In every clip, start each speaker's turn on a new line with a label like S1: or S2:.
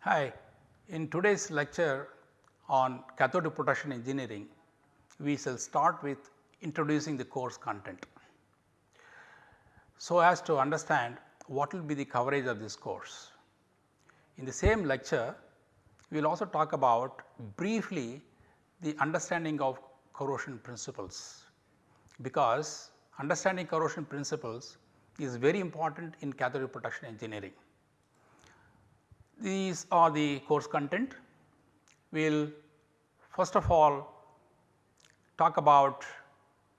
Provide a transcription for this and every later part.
S1: Hi, in today's lecture on cathodic protection engineering, we shall start with introducing the course content. So as to understand what will be the coverage of this course. In the same lecture, we will also talk about briefly the understanding of corrosion principles, because understanding corrosion principles is very important in cathodic protection engineering. These are the course content. We will first of all talk about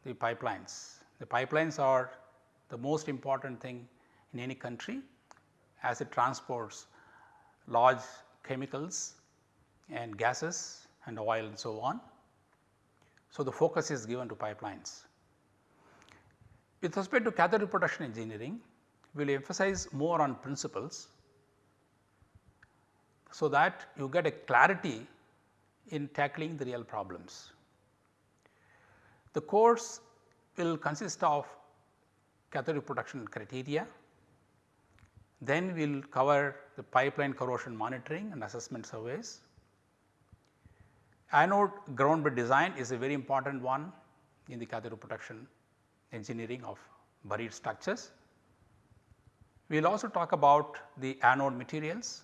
S1: the pipelines. The pipelines are the most important thing in any country as it transports large chemicals and gases and oil and so on. So, the focus is given to pipelines. With respect to cathodic protection engineering, we will emphasize more on principles so that you get a clarity in tackling the real problems. The course will consist of cathodic protection criteria, then we will cover the pipeline corrosion monitoring and assessment surveys. Anode ground bed design is a very important one in the cathode protection engineering of buried structures. We will also talk about the anode materials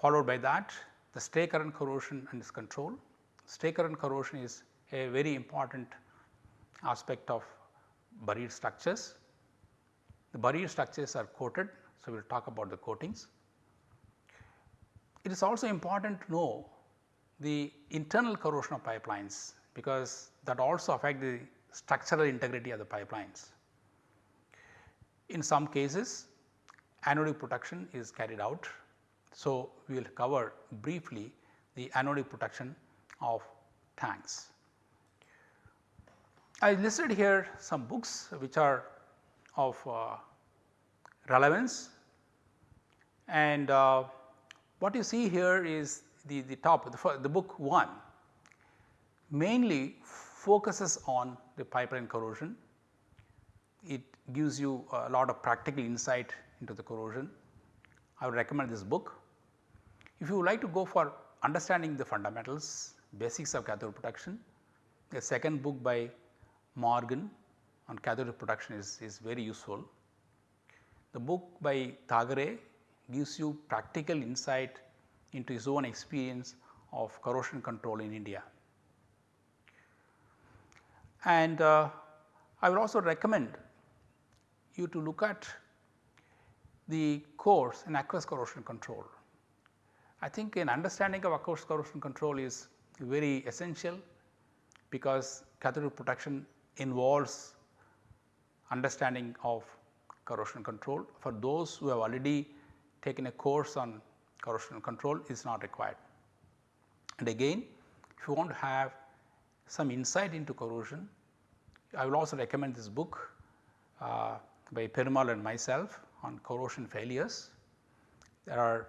S1: followed by that the stray current corrosion and its control. Stray current corrosion is a very important aspect of buried structures. The buried structures are coated, so we will talk about the coatings. It is also important to know the internal corrosion of pipelines, because that also affect the structural integrity of the pipelines. In some cases anodic protection is carried out so, we will cover briefly the anodic protection of tanks. I listed here some books which are of uh, relevance and uh, what you see here is the, the top the, the book 1 mainly focuses on the pipeline corrosion. It gives you a lot of practical insight into the corrosion. I would recommend this book. If you would like to go for understanding the fundamentals basics of cathode protection, the second book by Morgan on cathode protection is, is very useful. The book by Thagare gives you practical insight into his own experience of corrosion control in India. And uh, I would also recommend you to look at the course in aqueous corrosion control. I think an understanding of aqueous corrosion control is very essential because cathodic protection involves understanding of corrosion control. For those who have already taken a course on corrosion control is not required. And again if you want to have some insight into corrosion, I will also recommend this book uh, by Perumal and myself on corrosion failures. There are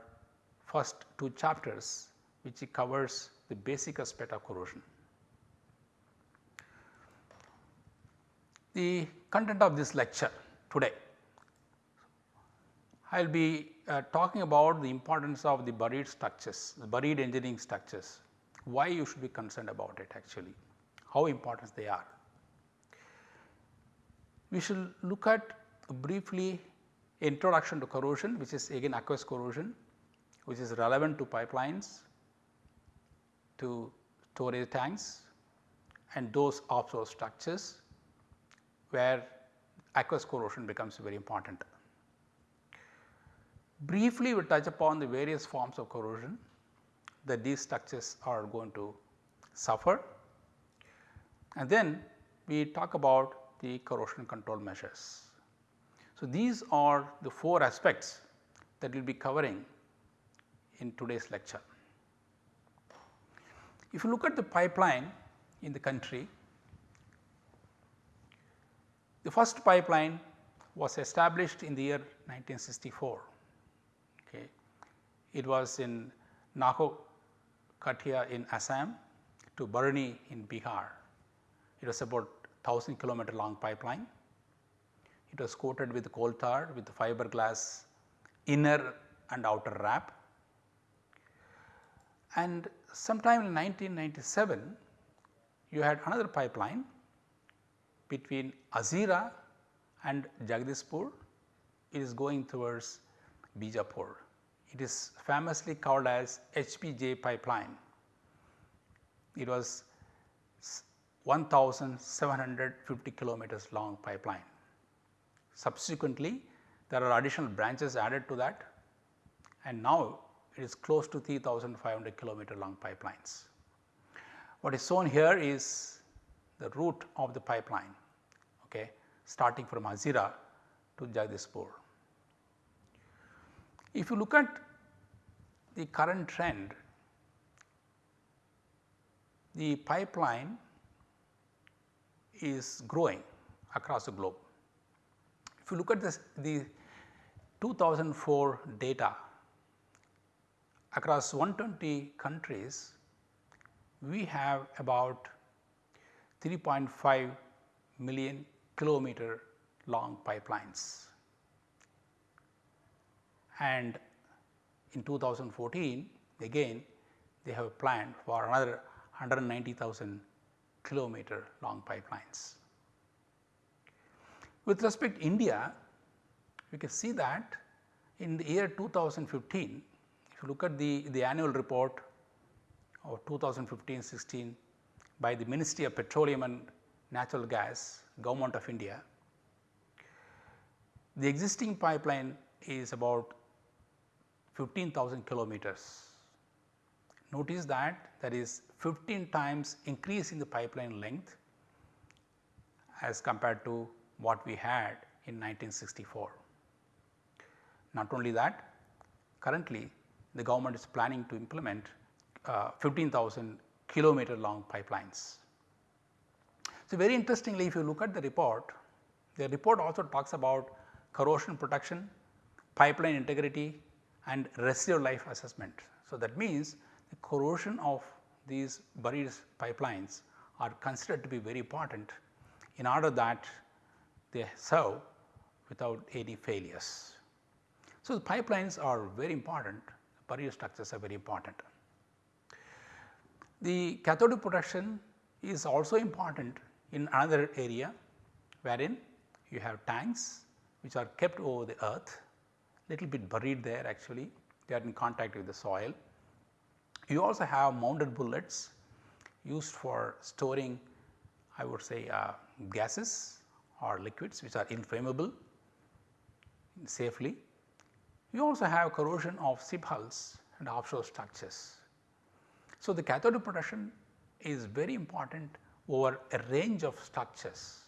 S1: first two chapters which covers the basic aspect of corrosion. The content of this lecture today, I will be uh, talking about the importance of the buried structures, the buried engineering structures, why you should be concerned about it actually, how important they are. We should look at briefly introduction to corrosion which is again aqueous corrosion which is relevant to pipelines, to storage tanks and those offshore structures where aqueous corrosion becomes very important. Briefly we touch upon the various forms of corrosion that these structures are going to suffer and then we talk about the corrosion control measures. So, these are the four aspects that we will be covering in today's lecture. If you look at the pipeline in the country, the first pipeline was established in the year 1964. It was in Naho Katia in Assam to Barauni in Bihar. It was about 1000 kilometer long pipeline. It was coated with coal tar with fiberglass inner and outer wrap. And sometime in 1997, you had another pipeline between Hazira and Jagdishpur. It is going towards Bijaipur. It is famously called as HBJ pipeline. It was 1750 kilometers long pipeline. Subsequently, there are additional branches added to that and now it is close to 3500 kilometer long pipelines. What is shown here is the route of the pipeline okay, starting from Hazira to Jagdishpur. If you look at the current trend, the pipeline is growing across the globe. If you look at this, the 2004 data across 120 countries, we have about 3.5 million kilometer long pipelines. And in 2014 again they have planned for another 190,000 kilometer long pipelines. With respect to India, we can see that in the year 2015, if you look at the, the annual report of 2015-16 by the Ministry of Petroleum and Natural Gas, Government of India, the existing pipeline is about 15,000 kilometers. Notice that there is 15 times increase in the pipeline length as compared to what we had in 1964. Not only that, currently the government is planning to implement uh, 15,000 kilometer long pipelines. So, very interestingly if you look at the report, the report also talks about corrosion protection, pipeline integrity and residual life assessment. So, that means the corrosion of these buried pipelines are considered to be very important in order that they serve without any failures. So, the pipelines are very important, buried structures are very important. The cathodic protection is also important in another area wherein you have tanks which are kept over the earth little bit buried there actually they are in contact with the soil. You also have mounded bullets used for storing I would say uh, gases or liquids which are inflammable safely. You also have corrosion of ship hulls and offshore structures. So, the cathodic protection is very important over a range of structures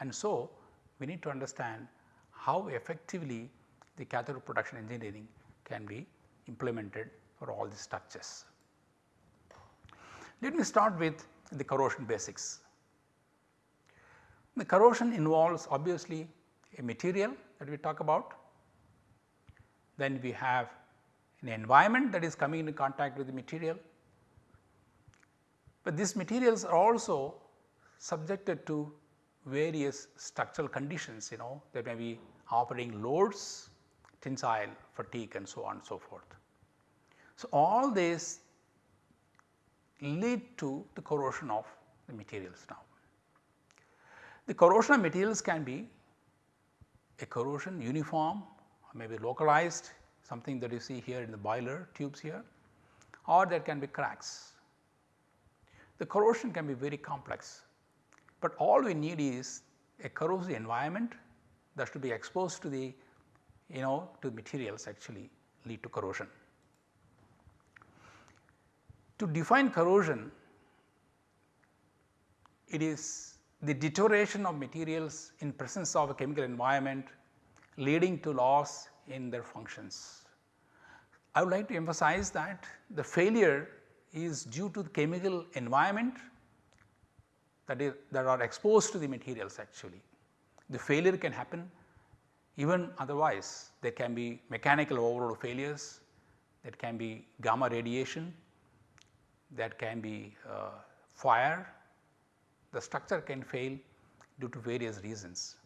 S1: and so we need to understand how effectively the cathodic protection engineering can be implemented for all the structures. Let me start with the corrosion basics. The corrosion involves obviously a material that we talk about, then we have an environment that is coming into contact with the material, but these materials are also subjected to various structural conditions you know there may be operating loads tensile, fatigue and so on and so forth. So, all this lead to the corrosion of the materials now. The corrosion of materials can be a corrosion uniform or maybe localized something that you see here in the boiler tubes here or there can be cracks. The corrosion can be very complex, but all we need is a corrosive environment that should be exposed to the you know to materials actually lead to corrosion. To define corrosion, it is the deterioration of materials in presence of a chemical environment leading to loss in their functions. I would like to emphasize that the failure is due to the chemical environment that is that are exposed to the materials actually. The failure can happen even otherwise there can be mechanical overload failures, that can be gamma radiation, that can be uh, fire, the structure can fail due to various reasons.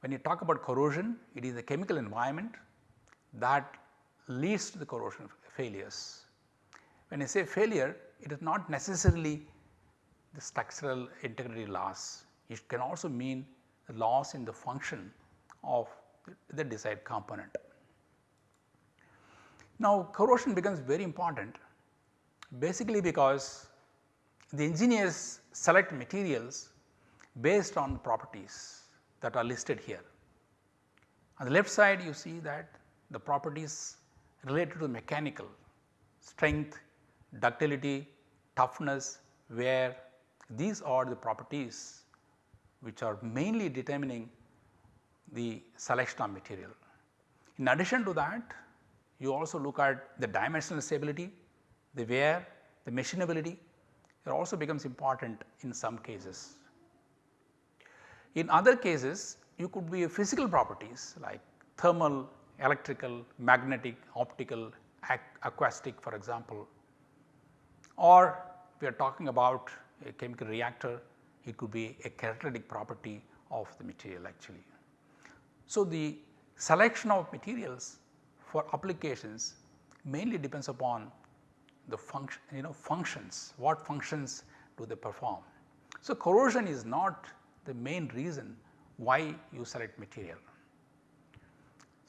S1: When you talk about corrosion, it is the chemical environment that leads to the corrosion failures. When I say failure, it is not necessarily the structural integrity loss, it can also mean the loss in the function of the desired component. Now corrosion becomes very important basically because the engineers select materials based on properties that are listed here. On the left side you see that the properties related to mechanical strength, ductility, toughness, wear these are the properties which are mainly determining the selection of material. In addition to that you also look at the dimensional stability, the wear, the machinability it also becomes important in some cases. In other cases you could be physical properties like thermal, electrical, magnetic, optical, acoustic for example or we are talking about a chemical reactor it could be a catalytic property of the material actually. So, the selection of materials for applications mainly depends upon the function you know functions what functions do they perform. So, corrosion is not the main reason why you select material.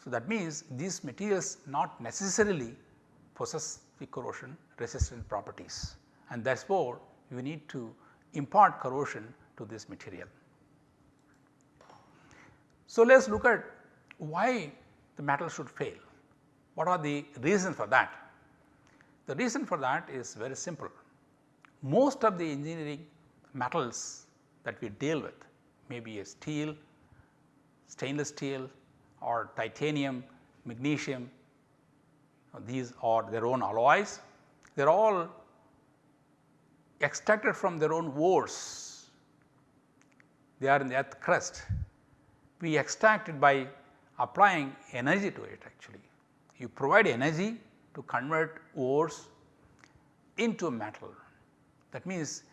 S1: So, that means these materials not necessarily possess the corrosion resistant properties and therefore, you need to impart corrosion to this material. So, let us look at why the metal should fail. What are the reasons for that? The reason for that is very simple. Most of the engineering metals that we deal with may be a steel, stainless steel or titanium, magnesium, these are their own alloys. They are all extracted from their own ores. They are in the earth crust. We extract it by applying energy to it actually. You provide energy to convert ores into metal. That means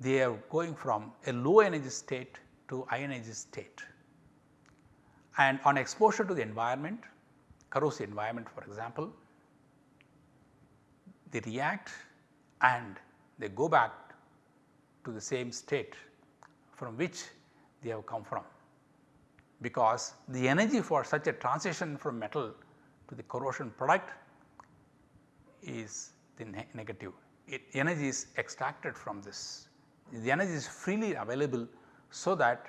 S1: they are going from a low energy state to high energy state. And on exposure to the environment, corrosive environment for example, they react and they go back to the same state from which they have come from because the energy for such a transition from metal to the corrosion product is the ne negative. It, energy is extracted from this. The energy is freely available so that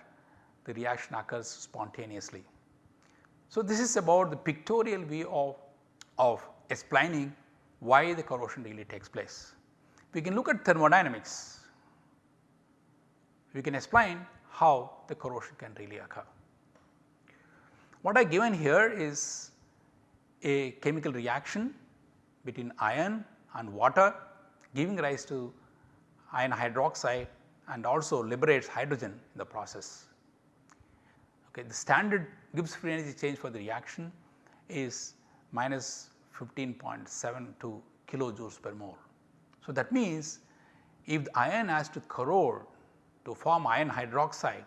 S1: the reaction occurs spontaneously. So, this is about the pictorial view of, of explaining why the corrosion really takes place. We can look at thermodynamics, we can explain how the corrosion can really occur. What I given here is a chemical reaction between iron and water giving rise to iron hydroxide and also liberates hydrogen in the process. Okay, the standard Gibbs free energy change for the reaction is minus 15.72 kilojoules per mole. So, that means if the iron has to corrode to form iron hydroxide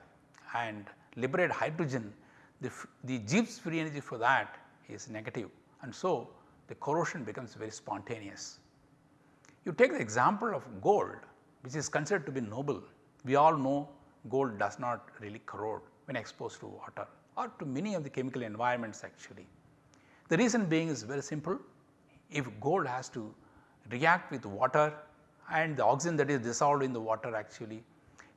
S1: and liberate hydrogen, the, the Gibbs free energy for that is negative and so the corrosion becomes very spontaneous. You take the example of gold which is considered to be noble. We all know gold does not really corrode when exposed to water or to many of the chemical environments actually. The reason being is very simple. If gold has to react with water and the oxygen that is dissolved in the water actually,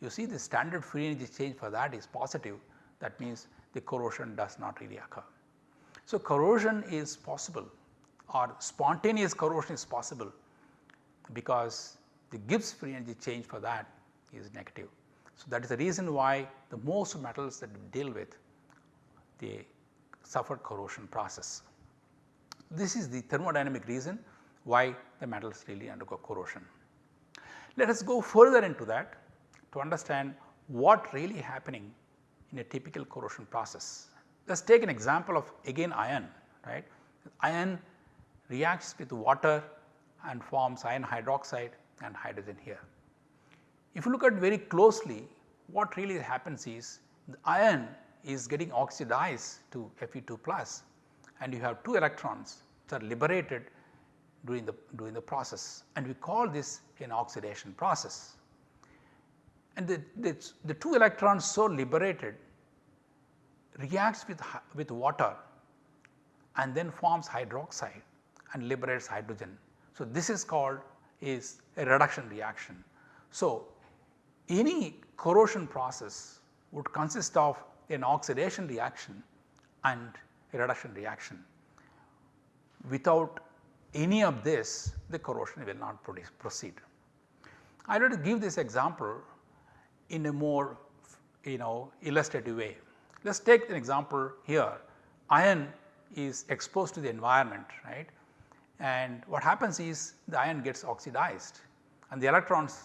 S1: you see the standard free energy change for that is positive that means the corrosion does not really occur. So, corrosion is possible or spontaneous corrosion is possible because the Gibbs free energy change for that is negative. So, that is the reason why the most metals that we deal with they suffer corrosion process. This is the thermodynamic reason why the metals really undergo corrosion. Let us go further into that to understand what really happening in a typical corrosion process. Let us take an example of again iron right. Iron reacts with water and forms iron hydroxide and hydrogen here. If you look at very closely what really happens is the iron is getting oxidized to Fe2 plus and you have 2 electrons which are liberated during the during the process and we call this an oxidation process. And the, the, the 2 electrons so liberated reacts with, with water and then forms hydroxide and liberates hydrogen. So, this is called is a reduction reaction. So, any corrosion process would consist of an oxidation reaction and a reduction reaction. Without any of this the corrosion will not produce, proceed. I will give this example in a more you know illustrative way. Let us take an example here. Iron is exposed to the environment right? And what happens is the iron gets oxidized and the electrons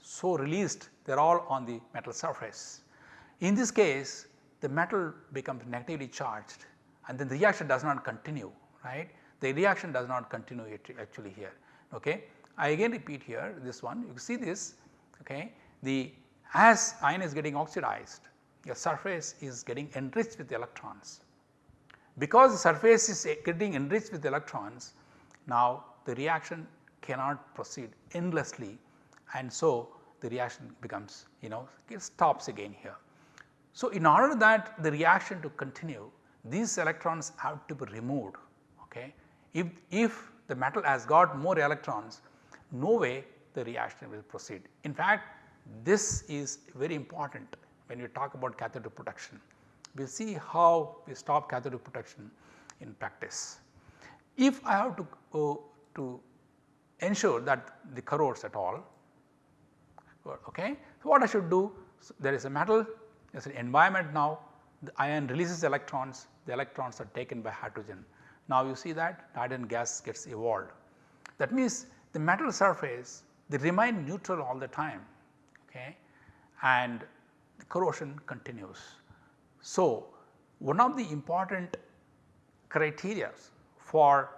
S1: so released they are all on the metal surface. In this case the metal becomes negatively charged and then the reaction does not continue right? The reaction does not continue actually here okay. I again repeat here this one. You see this okay? The as iron is getting oxidized your surface is getting enriched with electrons. Because the surface is getting enriched with electrons now the reaction cannot proceed endlessly and so the reaction becomes you know it stops again here. So, in order that the reaction to continue these electrons have to be removed okay. If, if the metal has got more electrons no way the reaction will proceed. In fact, this is very important when we talk about cathode protection. We will see how we stop cathode protection in practice. If I have to, uh, to ensure that the corrodes at all, okay. So, what I should do? So, there is a metal, there is an environment now, the iron releases electrons, the electrons are taken by hydrogen. Now, you see that hydrogen gas gets evolved. That means, the metal surface they remain neutral all the time okay, and corrosion continues. So, one of the important criteria for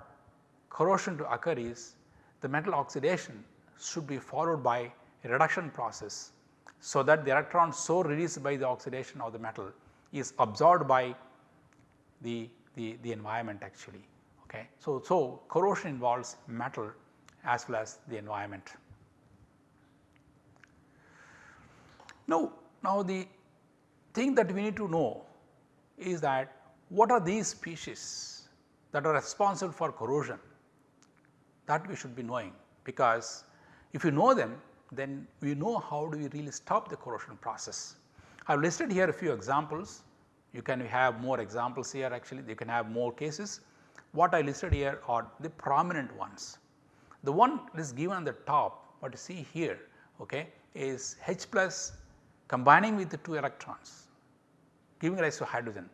S1: corrosion to occur is the metal oxidation should be followed by a reduction process. So, that the electron so released by the oxidation of the metal is absorbed by the, the, the environment actually. Okay. So, so corrosion involves metal as well as the environment. Now, now the thing that we need to know is that what are these species that are responsible for corrosion that we should be knowing because if you know them then we know how do we really stop the corrosion process. I have listed here a few examples you can have more examples here actually you can have more cases. What I listed here are the prominent ones. The one that is given on the top what you see here okay, is H plus combining with the 2 electrons giving rise to hydrogen.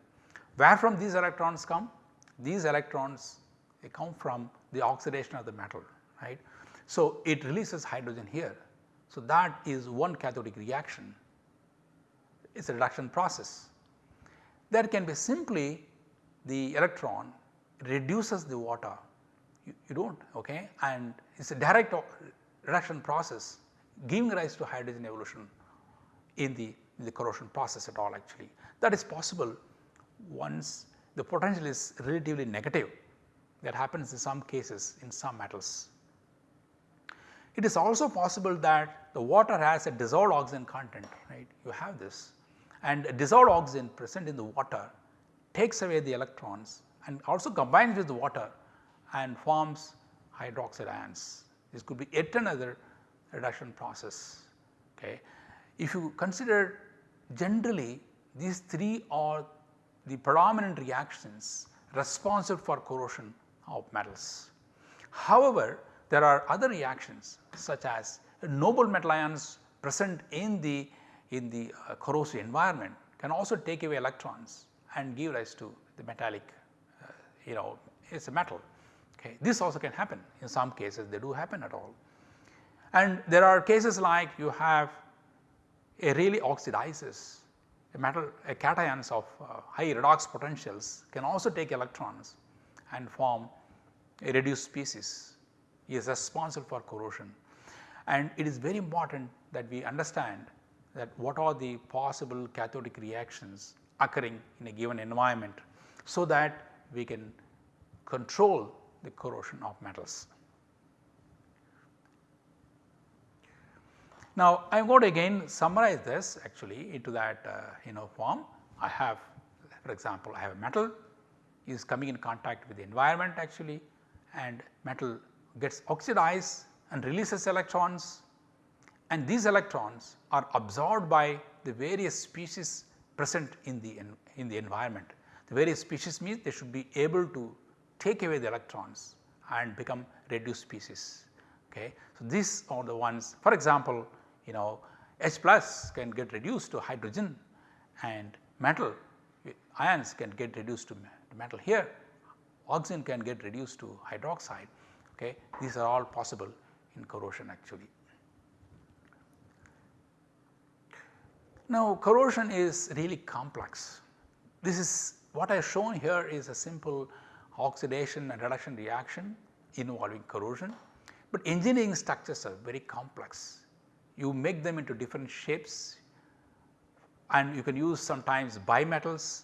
S1: Where from these electrons come? These electrons they come from the oxidation of the metal right. So, it releases hydrogen here. So, that is one cathodic reaction it is a reduction process. There can be simply the electron reduces the water you, you do not okay and it is a direct reduction process giving rise to hydrogen evolution in the, in the corrosion process at all actually. That is possible once the potential is relatively negative that happens in some cases in some metals. It is also possible that the water has a dissolved oxygen content right you have this and dissolved oxygen present in the water takes away the electrons and also combines with the water and forms hydroxide ions. This could be yet another reduction process. Okay. If you consider generally these three are the predominant reactions responsible for corrosion of metals. However, there are other reactions such as noble metal ions present in the in the uh, corrosive environment can also take away electrons and give rise to the metallic uh, you know it is a metal. Okay. This also can happen in some cases they do happen at all. And there are cases like you have a really oxidizes a metal a cations of uh, high redox potentials can also take electrons and form a reduced species is responsible for corrosion and it is very important that we understand that what are the possible cathodic reactions occurring in a given environment so that we can control the corrosion of metals. Now, I am going to again summarize this actually into that uh, you know form. I have for example, I have a metal is coming in contact with the environment actually and metal gets oxidized and releases electrons and these electrons are absorbed by the various species present in the in the environment. The various species means they should be able to take away the electrons and become reduced species. Okay. So, these are the ones for example, you know H plus can get reduced to hydrogen and metal ions can get reduced to metal here, oxygen can get reduced to hydroxide. Okay. These are all possible in corrosion actually. Now corrosion is really complex. This is what I have shown here is a simple oxidation and reduction reaction involving corrosion, but engineering structures are very complex. You make them into different shapes and you can use sometimes bimetals,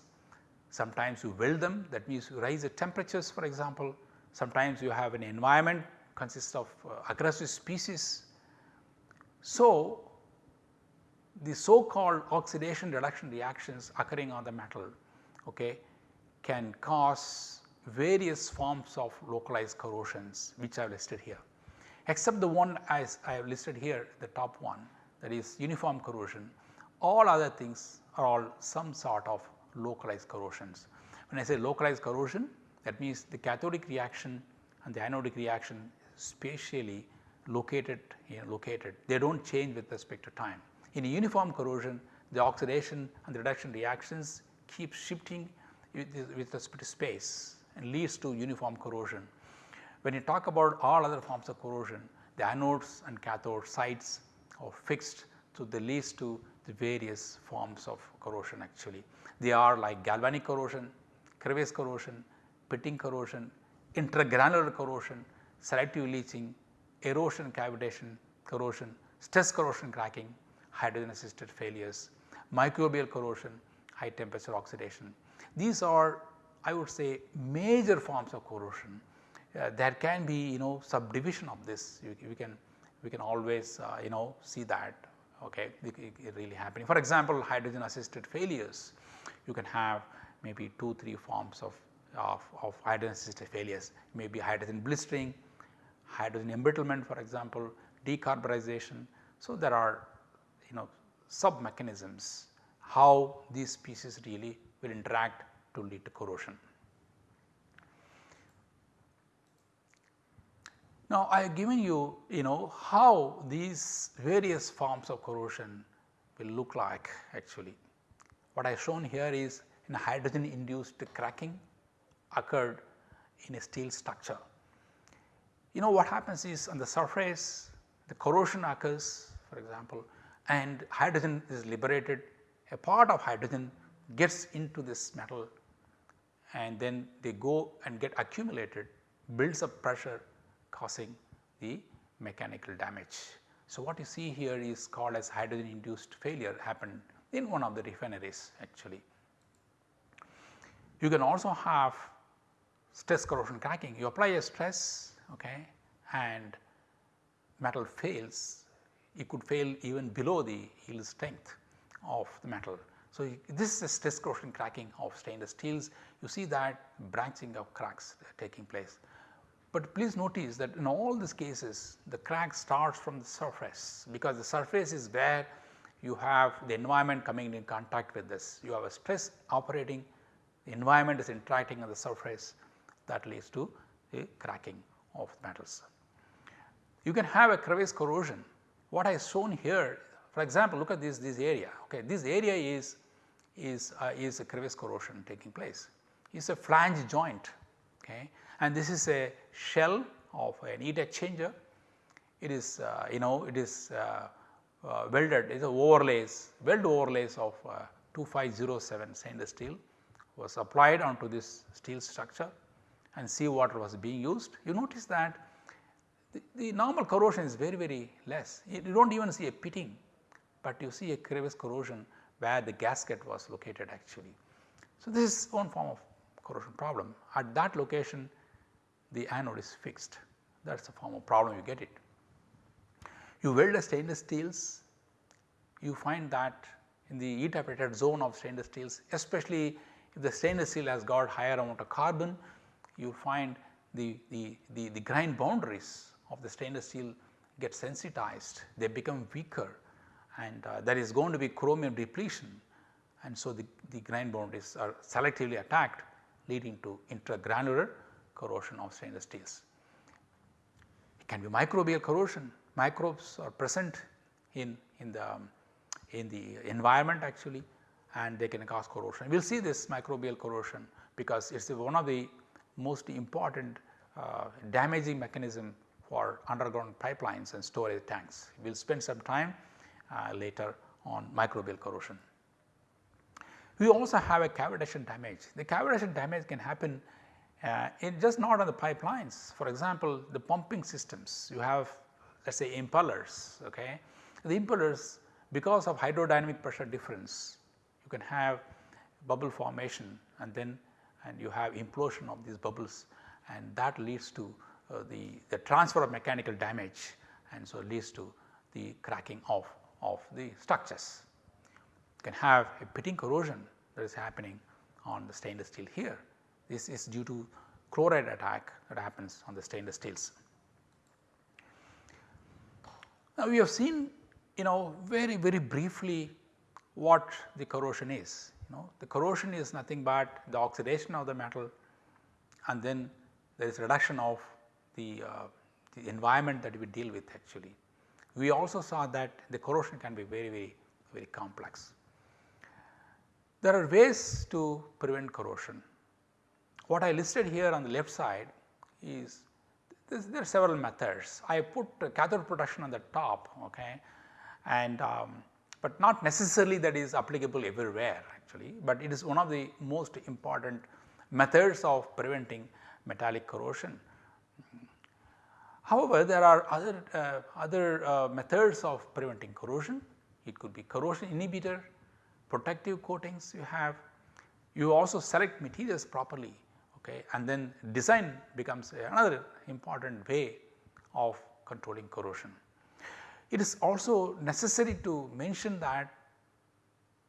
S1: sometimes you weld them. That means you raise the temperatures for example, sometimes you have an environment consists of uh, aggressive species. So, the so called oxidation reduction reactions occurring on the metal okay, can cause various forms of localized corrosions which I have listed here except the one as I have listed here the top one that is uniform corrosion all other things are all some sort of localized corrosions. When I say localized corrosion that means the cathodic reaction and the anodic reaction spatially located you know, located they do not change with respect to time. In uniform corrosion the oxidation and the reduction reactions keep shifting with, with respect to space and leads to uniform corrosion. When you talk about all other forms of corrosion the anodes and cathode sites are fixed so they leads to the various forms of corrosion actually. They are like galvanic corrosion, crevice corrosion, pitting corrosion, intergranular corrosion, selective leaching, erosion cavitation corrosion, stress corrosion cracking, hydrogen assisted failures, microbial corrosion, high temperature oxidation. These are I would say major forms of corrosion. Uh, there can be you know subdivision of this you, we can we can always uh, you know see that okay it, it really happening. For example, hydrogen assisted failures you can have maybe 2 3 forms of, of, of hydrogen assisted failures maybe hydrogen blistering, hydrogen embrittlement for example, decarburization. So, there are you know sub mechanisms how these species really will interact to lead to corrosion. Now, I have given you, you know, how these various forms of corrosion will look like actually. What I have shown here is in hydrogen induced cracking occurred in a steel structure. You know what happens is on the surface the corrosion occurs for example and hydrogen is liberated a part of hydrogen gets into this metal and then they go and get accumulated builds up pressure causing the mechanical damage. So, what you see here is called as hydrogen induced failure happened in one of the refineries actually. You can also have stress corrosion cracking. You apply a stress okay, and metal fails, it could fail even below the yield strength of the metal. So, this is a stress corrosion cracking of stainless steels. You see that branching of cracks taking place. But please notice that in all these cases the crack starts from the surface because the surface is where you have the environment coming in contact with this. You have a stress operating, the environment is interacting on the surface that leads to a cracking of metals. You can have a crevice corrosion. What I shown here for example, look at this, this area okay. This area is, is, uh, is a crevice corrosion taking place. It is a flange joint okay and this is a shell of an heat exchanger. It is uh, you know it is uh, uh, welded it is overlays weld overlays of uh, 2507 stainless steel was applied onto this steel structure and sea water was being used, you notice that the, the normal corrosion is very very less. You, you do not even see a pitting, but you see a crevice corrosion where the gasket was located actually. So, this is one form of corrosion problem. At that location the anode is fixed. That is the form of problem you get it. You weld a stainless steels you find that in the heat appreciated zone of stainless steels especially if the stainless steel has got higher amount of carbon you find the, the, the, the grain boundaries of the stainless steel get sensitized. They become weaker and uh, there is going to be chromium depletion. And so the, the grain boundaries are selectively attacked leading to intergranular corrosion of stainless steels. It can be microbial corrosion, microbes are present in, in, the, um, in the environment actually and they can cause corrosion. We will see this microbial corrosion because it is one of the most important uh, damaging mechanism for underground pipelines and storage tanks. We will spend some time uh, later on microbial corrosion. We also have a cavitation damage. The cavitation damage can happen uh, in just not on the pipelines. For example, the pumping systems you have let us say impellers. Okay. The impellers because of hydrodynamic pressure difference you can have bubble formation and then and you have implosion of these bubbles and that leads to uh, the, the transfer of mechanical damage and so leads to the cracking of, of the structures You can have a pitting corrosion that is happening on the stainless steel here. This is due to chloride attack that happens on the stainless steels. Now we have seen you know very very briefly what the corrosion is. You know the corrosion is nothing but the oxidation of the metal and then there is reduction of the, uh, the environment that we deal with actually. We also saw that the corrosion can be very very very complex. There are ways to prevent corrosion. What I listed here on the left side is there are several methods. I put cathode protection on the top okay, and um, but not necessarily that is applicable everywhere actually, but it is one of the most important methods of preventing metallic corrosion. However, there are other, uh, other uh, methods of preventing corrosion. It could be corrosion inhibitor, protective coatings you have, you also select materials properly okay, and then design becomes another important way of controlling corrosion. It is also necessary to mention that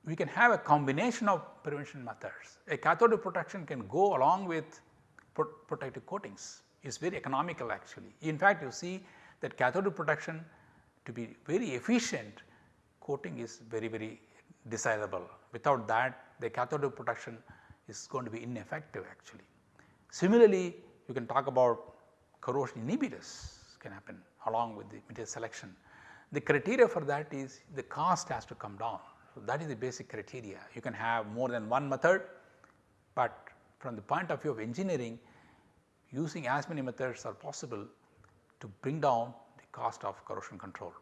S1: we can have a combination of prevention methods. A cathode protection can go along with protective coatings, it is very economical actually. In fact, you see that cathode protection to be very efficient coating is very very desirable. Without that the cathode protection is going to be ineffective actually. Similarly, you can talk about corrosion inhibitors can happen along with the material selection. The criteria for that is the cost has to come down. So, that is the basic criteria. You can have more than one method, but from the point of view of engineering using as many methods are possible to bring down the cost of corrosion control.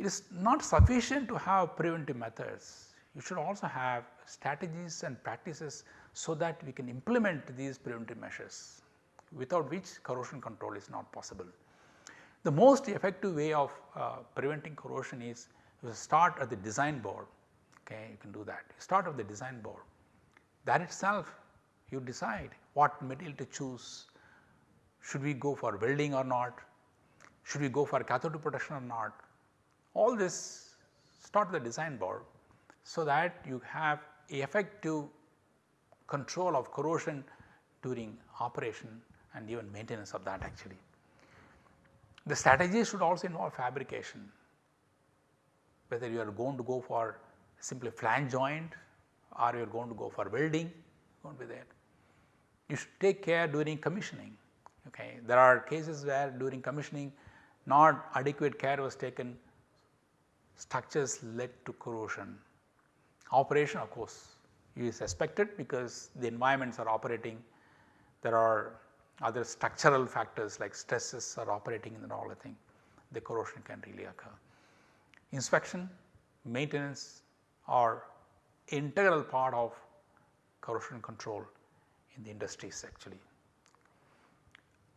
S1: It is not sufficient to have preventive methods, you should also have strategies and practices so that we can implement these preventive measures without which corrosion control is not possible. The most effective way of uh, preventing corrosion is you start at the design board, okay, you can do that. You start at the design board. That itself you decide what material to choose. Should we go for welding or not? Should we go for cathode protection or not? All this start at the design board so that you have effective control of corrosion during operation and even maintenance of that actually. The strategy should also involve fabrication whether you are going to go for simply flange joint or you are going to go for welding won't be there. You should take care during commissioning okay. There are cases where during commissioning not adequate care was taken structures led to corrosion. Operation of course is expected because the environments are operating. There are other structural factors like stresses are operating in the all the thing the corrosion can really occur. Inspection, maintenance are integral part of corrosion control in the industries actually.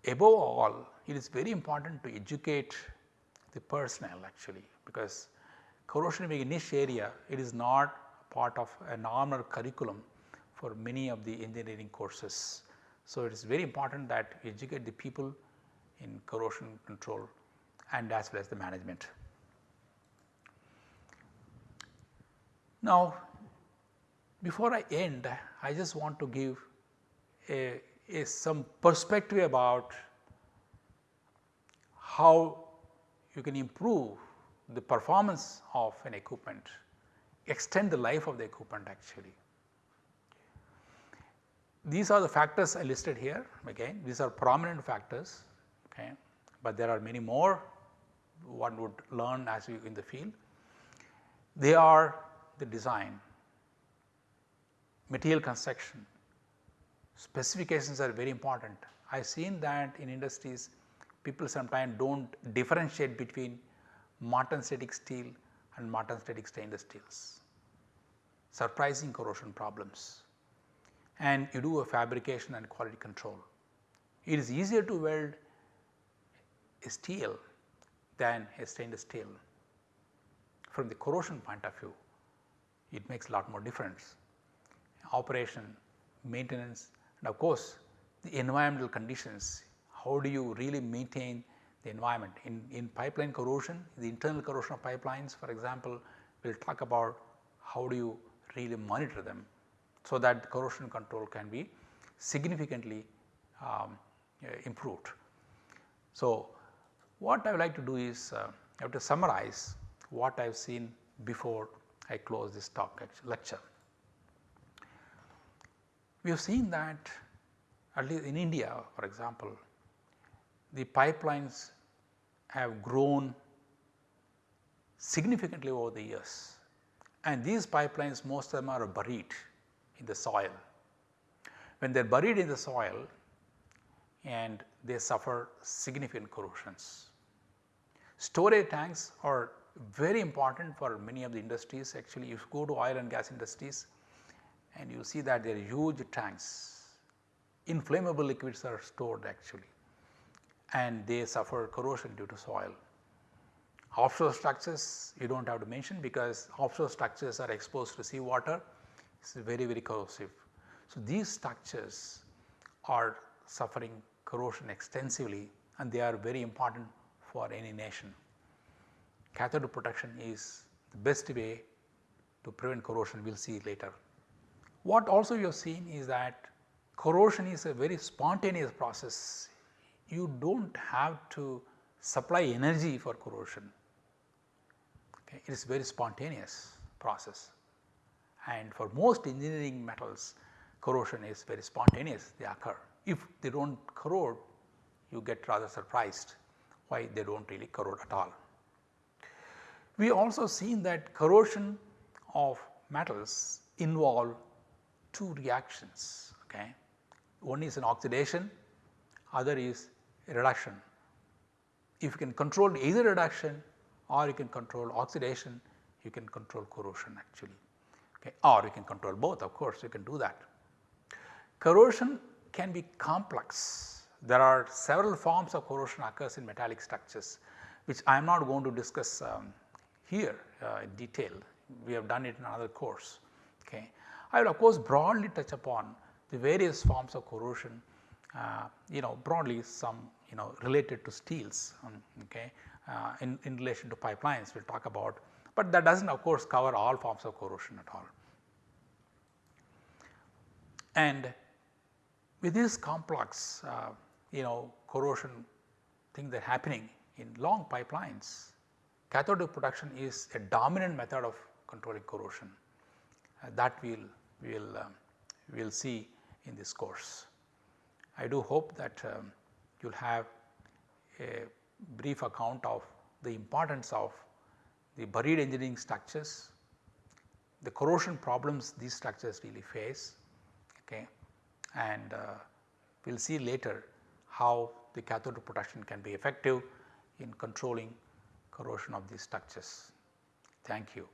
S1: Above all, it is very important to educate the personnel actually because corrosion being a niche area, it is not part of a normal curriculum for many of the engineering courses. So, it is very important that you educate the people in corrosion control and as well as the management. Now, before I end, I just want to give a, a some perspective about how you can improve the performance of an equipment, extend the life of the equipment actually. These are the factors I listed here again these are prominent factors okay, but there are many more one would learn as you in the field. They are the design, material construction, specifications are very important. I have seen that in industries people sometimes do not differentiate between martensitic steel and martensitic stainless steels, surprising corrosion problems and you do a fabrication and quality control. It is easier to weld a steel than a stainless steel. From the corrosion point of view, it makes a lot more difference. Operation, maintenance and of course, the environmental conditions, how do you really maintain the environment. In, in pipeline corrosion, the internal corrosion of pipelines for example, we will talk about how do you really monitor them. So, that corrosion control can be significantly um, improved. So, what I would like to do is uh, I have to summarize what I have seen before I close this talk lecture. We have seen that at least in India for example, the pipelines have grown significantly over the years and these pipelines most of them are buried in the soil. When they are buried in the soil and they suffer significant corrosions. Storage tanks are very important for many of the industries actually if you go to oil and gas industries and you see that there are huge tanks, inflammable liquids are stored actually and they suffer corrosion due to soil. Offshore structures you do not have to mention because offshore structures are exposed to sea water, it is very very corrosive. So, these structures are suffering corrosion extensively and they are very important for any nation. Cathode protection is the best way to prevent corrosion we will see later. What also you have seen is that corrosion is a very spontaneous process. You do not have to supply energy for corrosion, okay. it is very spontaneous process and for most engineering metals corrosion is very spontaneous they occur. If they do not corrode you get rather surprised why they do not really corrode at all. We also seen that corrosion of metals involve two reactions. Okay. One is an oxidation, other is reduction. If you can control either reduction or you can control oxidation, you can control corrosion actually okay. or you can control both of course you can do that. Corrosion can be complex. There are several forms of corrosion occurs in metallic structures which I am not going to discuss um, here uh, in detail. We have done it in another course. Okay. I will of course broadly touch upon the various forms of corrosion uh, you know broadly some you know related to steels um, okay, uh, in, in relation to pipelines we will talk about, but that does not of course cover all forms of corrosion at all. And with this complex uh, you know corrosion thing that happening in long pipelines, cathode protection is a dominant method of controlling corrosion uh, that we will we will um, we will see in this course. I do hope that um, you will have a brief account of the importance of the buried engineering structures, the corrosion problems these structures really face okay, and uh, we will see later how the cathode protection can be effective in controlling corrosion of these structures. Thank you.